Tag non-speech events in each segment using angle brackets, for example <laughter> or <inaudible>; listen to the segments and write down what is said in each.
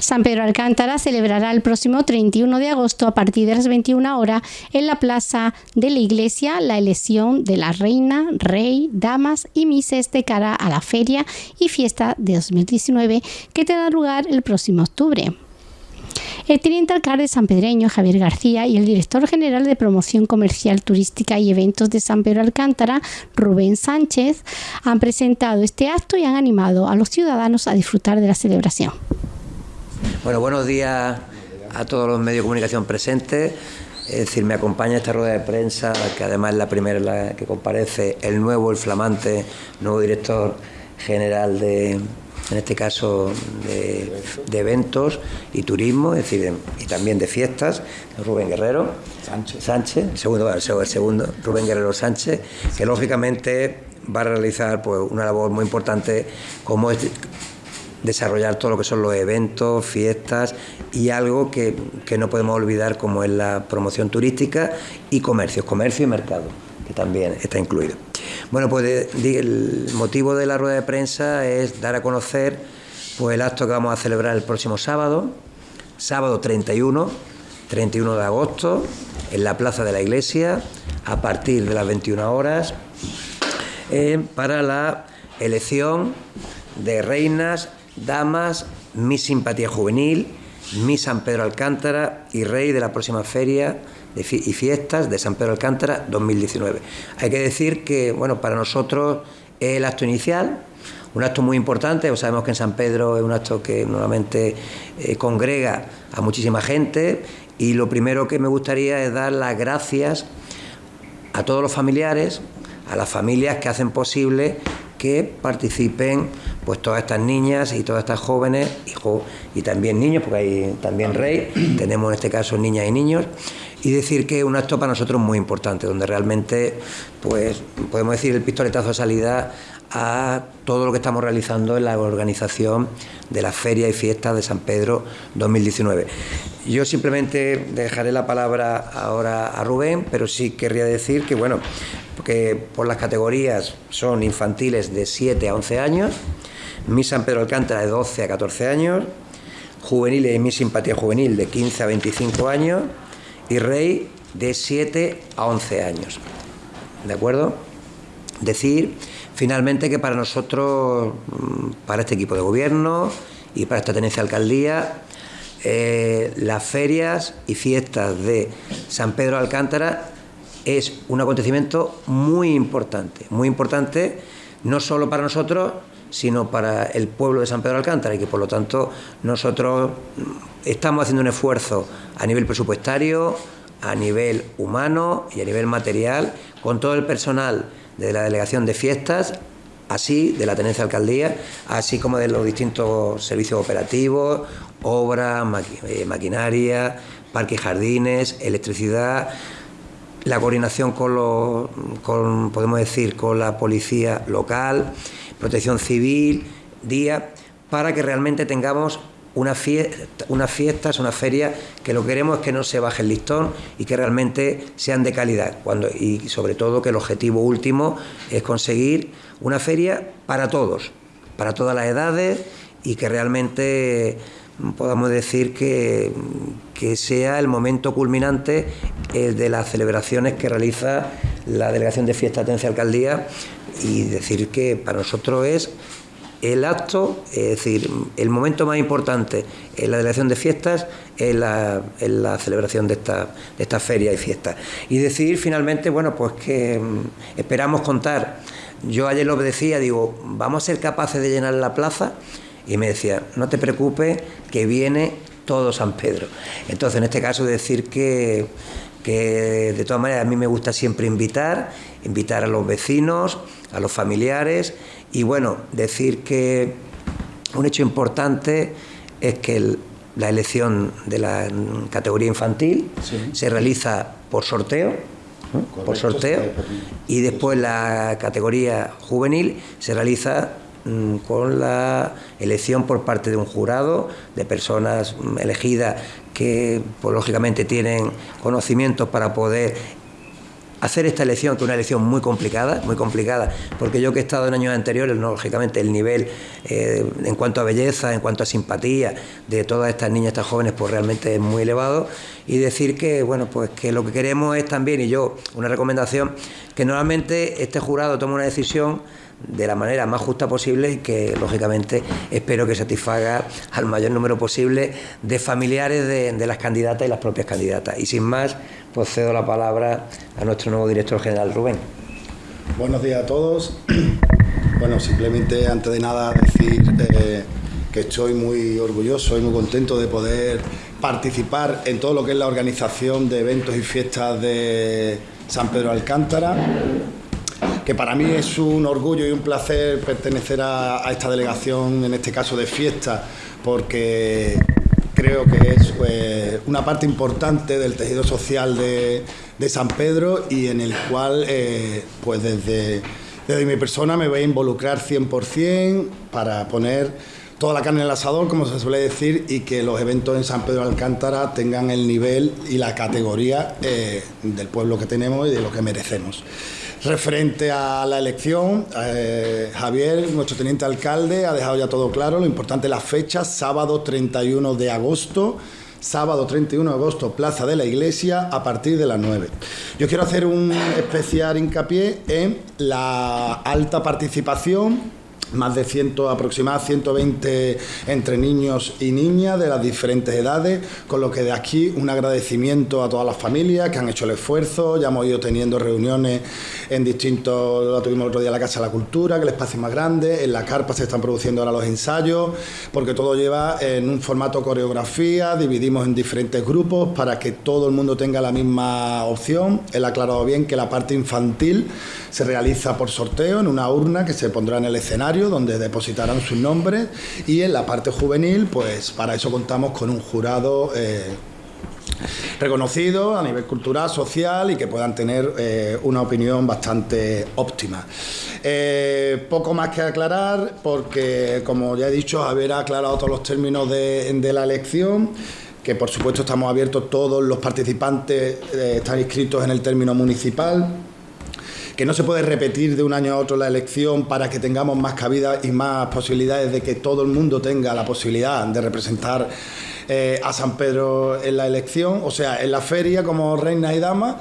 San Pedro Alcántara celebrará el próximo 31 de agosto a partir de las 21 horas en la plaza de la iglesia la elección de la reina, rey, damas y mises de cara a la feria y fiesta de 2019 que tendrá lugar el próximo octubre. El teniente alcalde San Pedreño, Javier García, y el director general de Promoción Comercial, Turística y Eventos de San Pedro Alcántara, Rubén Sánchez, han presentado este acto y han animado a los ciudadanos a disfrutar de la celebración. Bueno, buenos días a todos los medios de comunicación presentes. Es decir, me acompaña esta rueda de prensa, que además es la primera en la que comparece el nuevo, el flamante, nuevo director general de, en este caso de, eventos y turismo, es decir, y también de fiestas, Rubén Guerrero Sánchez, Sánchez el, segundo, el segundo, Rubén Guerrero Sánchez, que lógicamente va a realizar pues, una labor muy importante como es desarrollar todo lo que son los eventos, fiestas y algo que, que no podemos olvidar como es la promoción turística y comercio, comercio y mercado, que también está incluido. Bueno, pues el motivo de la rueda de prensa es dar a conocer pues, el acto que vamos a celebrar el próximo sábado, sábado 31, 31 de agosto, en la Plaza de la Iglesia, a partir de las 21 horas, eh, para la elección de reinas, damas, mi simpatía juvenil, mi San Pedro Alcántara y rey de la próxima feria y fiestas de San Pedro Alcántara 2019. Hay que decir que, bueno, para nosotros es el acto inicial, un acto muy importante, sabemos que en San Pedro es un acto que normalmente eh, congrega a muchísima gente y lo primero que me gustaría es dar las gracias a todos los familiares, a las familias que hacen posible que participen pues todas estas niñas y todas estas jóvenes y, y también niños, porque hay también rey, tenemos en este caso niñas y niños, y decir que es un acto para nosotros muy importante, donde realmente pues podemos decir el pistoletazo de salida a todo lo que estamos realizando en la organización de la Feria y Fiesta de San Pedro 2019. Yo simplemente dejaré la palabra ahora a Rubén, pero sí querría decir que, bueno, que por las categorías son infantiles de 7 a 11 años, mi San Pedro Alcántara de 12 a 14 años, juveniles y mi simpatía juvenil de 15 a 25 años, y rey de 7 a 11 años. ¿De acuerdo? Decir finalmente que para nosotros, mm, para este equipo de gobierno y para esta tenencia alcaldía, eh, las ferias y fiestas de San Pedro Alcántara es un acontecimiento muy importante, muy importante no solo para nosotros, sino para el pueblo de San Pedro Alcántara y que por lo tanto nosotros estamos haciendo un esfuerzo a nivel presupuestario, a nivel humano y a nivel material con todo el personal de la delegación de fiestas así de la tenencia alcaldía, así como de los distintos servicios operativos, obras, eh, maquinaria, parques y jardines, electricidad, la coordinación con los, con, podemos decir, con la policía local, protección civil, día, para que realmente tengamos una fiesta, unas fiestas, una feria que lo que queremos es que no se baje el listón y que realmente sean de calidad. Cuando, y sobre todo que el objetivo último es conseguir una feria para todos, para todas las edades y que realmente podamos decir que, que sea el momento culminante de las celebraciones que realiza la Delegación de Fiesta Atencia Alcaldía y decir que para nosotros es el acto, es decir, el momento más importante en la delegación de fiestas es la, celebración de esta, de esta feria y fiesta. Y decir finalmente, bueno, pues que mm, esperamos contar. Yo ayer lo decía, digo, vamos a ser capaces de llenar la plaza. Y me decía, no te preocupes, que viene todo San Pedro. Entonces, en este caso, decir que, que de todas maneras a mí me gusta siempre invitar, invitar a los vecinos, a los familiares y bueno, decir que un hecho importante es que la elección de la categoría infantil se realiza por sorteo, por sorteo, y después la categoría juvenil se realiza con la elección por parte de un jurado de personas mm, elegidas que pues, lógicamente tienen conocimientos para poder hacer esta elección, que es una elección muy complicada, muy complicada, porque yo que he estado en años anteriores, lógicamente el nivel eh, en cuanto a belleza, en cuanto a simpatía de todas estas niñas, estas jóvenes, pues realmente es muy elevado. Y decir que, bueno, pues que lo que queremos es también, y yo, una recomendación, que normalmente este jurado tome una decisión de la manera más justa posible y que lógicamente espero que satisfaga al mayor número posible de familiares de, las candidatas y las propias candidatas. Y sin más, pues cedo la palabra a nuestro nuevo director general, Rubén. Buenos días a todos. <clears throat> Bueno, simplemente antes de nada decir eh, que estoy muy orgulloso y muy contento de poder participar en todo lo que es la organización de eventos y fiestas de San Pedro Alcántara que para mí es un orgullo y un placer pertenecer a, esta delegación, en este caso de fiesta, porque creo que es pues, una parte importante del tejido social de, San Pedro y en el cual, eh, pues desde, desde mi persona me voy a involucrar 100% para poner toda la carne en el asador, como se suele decir, y que los eventos en San Pedro de Alcántara tengan el nivel y la categoría eh, del pueblo que tenemos y de lo que merecemos. Referente a la elección, eh, Javier, nuestro teniente alcalde, ha dejado ya todo claro. Lo importante es la fecha, sábado 31 de agosto. Sábado 31 de agosto, Plaza de la Iglesia, a partir de las 9. Yo quiero hacer un especial hincapié en la alta participación más de 100, aproximadamente 120 entre niños y niñas de las diferentes edades, con lo que de aquí un agradecimiento a todas las familias que han hecho el esfuerzo, ya hemos ido teniendo reuniones en distintos, lo tuvimos el otro día en la Casa de la Cultura, que el espacio es más grande, en la carpa se están produciendo ahora los ensayos, porque todo lleva en un formato coreografía, dividimos en diferentes grupos para que todo el mundo tenga la misma opción. Él ha aclarado bien que la parte infantil se realiza por sorteo en una urna que se pondrá en el escenario donde depositarán sus nombres y en la parte juvenil pues para eso contamos con un jurado eh, reconocido a nivel cultural, social y que puedan tener eh, una opinión bastante óptima. Eh, poco más que aclarar porque, como ya he dicho, haber aclarado todos los términos de, de la elección que por supuesto estamos abiertos, todos los participantes están inscritos en el término municipal, que no se puede repetir de un año a otro la elección para que tengamos más cabida y más posibilidades de que todo el mundo tenga la posibilidad de representar eh, a San Pedro en la elección, o sea, en la feria como reina y dama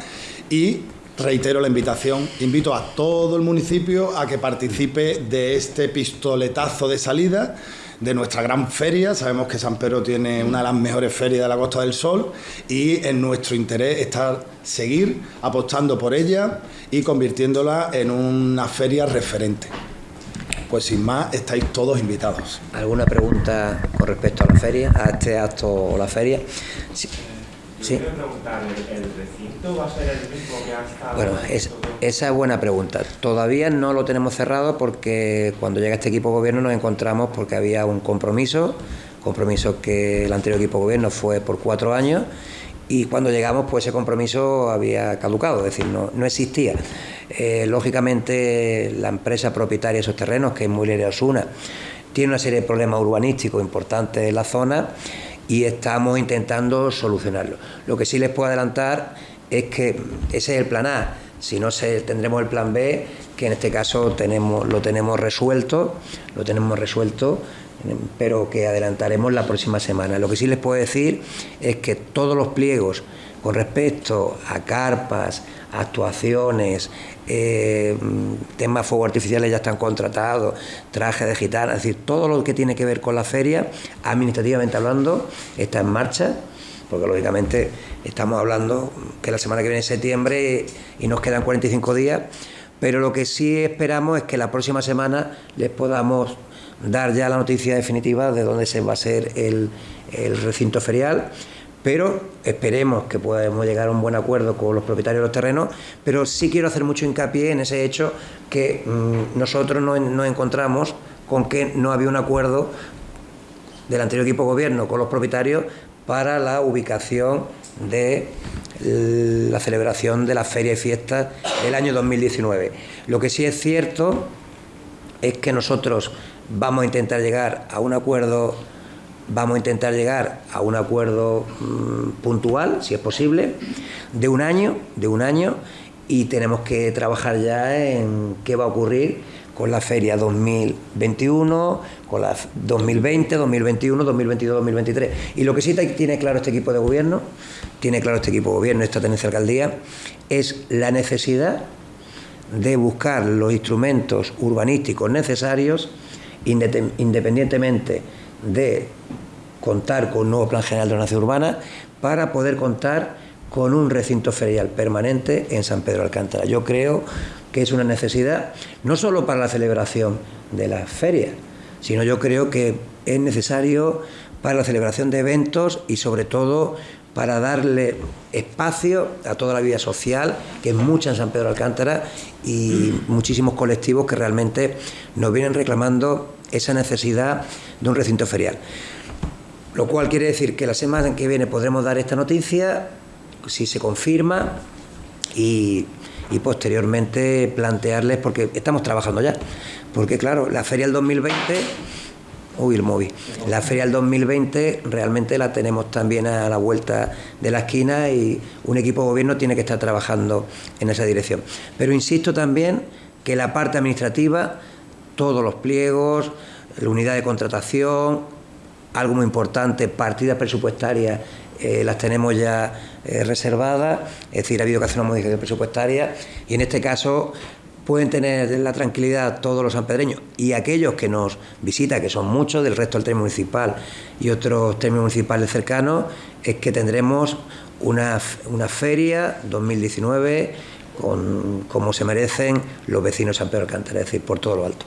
y reitero la invitación, invito a todo el municipio a que participe de este pistoletazo de salida de nuestra gran feria. Sabemos que San Pedro tiene una de las mejores ferias de la Costa del Sol y en nuestro interés está seguir apostando por ella y convirtiéndola en una feria referente. Pues sin más, estáis todos invitados. ¿Alguna pregunta con respecto a la feria, a este acto o la feria? Sí. Sí. preguntar, ¿el, recinto va a ser el mismo que hasta Bueno, esa es buena pregunta. Todavía no lo tenemos cerrado porque cuando llega este equipo de gobierno nos encontramos porque había un compromiso, compromiso que el anterior equipo de gobierno fue por cuatro años y cuando llegamos pues ese compromiso había caducado, es decir, no, no existía. Eh, lógicamente la empresa propietaria de esos terrenos, que es muy Osuna, tiene una serie de problemas urbanísticos importantes en la zona y estamos intentando solucionarlo. Lo que sí les puedo adelantar es que ese es el plan A, si no se, tendremos el plan B, que en este caso tenemos, lo tenemos resuelto, lo tenemos resuelto, pero que adelantaremos la próxima semana. Lo que sí les puedo decir es que todos los pliegos con respecto a carpas, actuaciones, eh, temas fuego artificiales ya están contratados, trajes de gitana, es decir, todo lo que tiene que ver con la feria, administrativamente hablando, está en marcha, porque lógicamente estamos hablando que la semana que viene es septiembre y nos quedan 45 días, pero lo que sí esperamos es que la próxima semana les podamos dar ya la noticia definitiva de dónde se va a ser el, el recinto ferial pero esperemos que podamos llegar a un buen acuerdo con los propietarios de los terrenos, pero sí quiero hacer mucho hincapié en ese hecho que mm, nosotros nos, encontramos con que no había un acuerdo del anterior equipo de gobierno con los propietarios para la ubicación de la celebración de la feria y fiestas del año 2019. Lo que sí es cierto es que nosotros vamos a intentar llegar a un acuerdo Vamos a intentar llegar a un acuerdo mm, puntual, si es posible, de un año, de un año, y tenemos que trabajar ya en qué va a ocurrir con la feria 2021, con la 2020, 2021, 2022, 2023. Y lo que sí tiene claro este equipo de gobierno, tiene claro este equipo de gobierno, esta tenencia alcaldía, es la necesidad de buscar los instrumentos urbanísticos necesarios, independientemente de contar con un nuevo plan general de ordenación urbana, para poder contar con un recinto ferial permanente en San Pedro Alcántara. Yo creo que es una necesidad no solo para la celebración de las ferias, sino yo creo que es necesario para la celebración de eventos y sobre todo para darle espacio a toda la vida social, que es mucha en San Pedro Alcántara, y muchísimos colectivos que realmente nos vienen reclamando esa necesidad de un recinto ferial. Lo cual quiere decir que la semana que viene podremos dar esta noticia, si se confirma, y, y posteriormente plantearles, porque estamos trabajando ya, porque claro, la feria del 2020 Uy, el móvil. La feria del 2020 realmente la tenemos también a la vuelta de la esquina y un equipo de gobierno tiene que estar trabajando en esa dirección. Pero insisto también que la parte administrativa, todos los pliegos, la unidad de contratación, algo muy importante, partidas presupuestarias, eh, las tenemos ya eh, reservadas, es decir, ha habido que hacer una modificación presupuestaria y en este caso pueden tener la tranquilidad todos los sanpedreños y aquellos que nos visitan, que son muchos del resto del término municipal y otros términos municipales cercanos, es que tendremos una, una feria 2019 con, como se merecen los vecinos de San Pedro Alcántara, es decir, por todo lo alto.